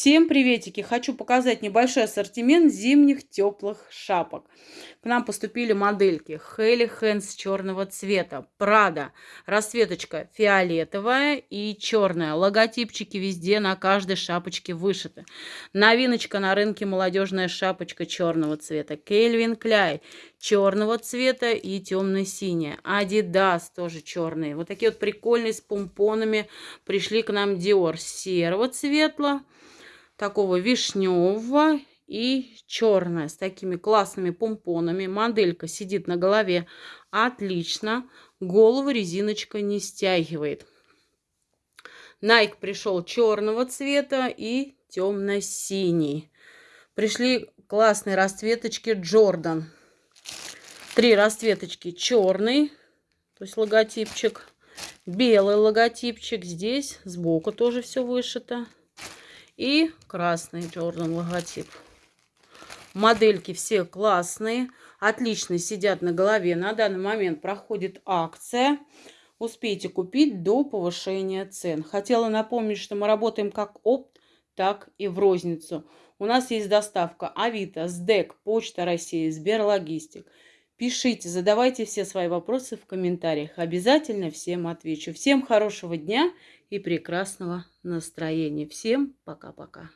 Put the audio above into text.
Всем приветики! Хочу показать небольшой ассортимент зимних теплых шапок. К нам поступили модельки Хелли Хэнс черного цвета, Прада, расцветочка фиолетовая и черная. Логотипчики везде на каждой шапочке вышиты. Новиночка на рынке молодежная шапочка черного цвета. Кельвин Кляй черного цвета и темно-синяя. Адидас тоже черные. Вот такие вот прикольные с помпонами. Пришли к нам Диор серого цвета такого вишневого и черная с такими классными помпонами. Моделька сидит на голове отлично. Голову резиночка не стягивает. Nike пришел черного цвета и темно-синий. Пришли классные расцветочки Jordan. Три расцветочки черный, то есть логотипчик. Белый логотипчик здесь, сбоку тоже все вышито и красный Jordan логотип. Модельки все классные, отлично сидят на голове. На данный момент проходит акция. Успейте купить до повышения цен. Хотела напомнить, что мы работаем как опт, так и в розницу. У нас есть доставка Авито, СДЭК, Почта России, Сберлогистик. Пишите, задавайте все свои вопросы в комментариях. Обязательно всем отвечу. Всем хорошего дня и прекрасного настроения. Всем пока-пока.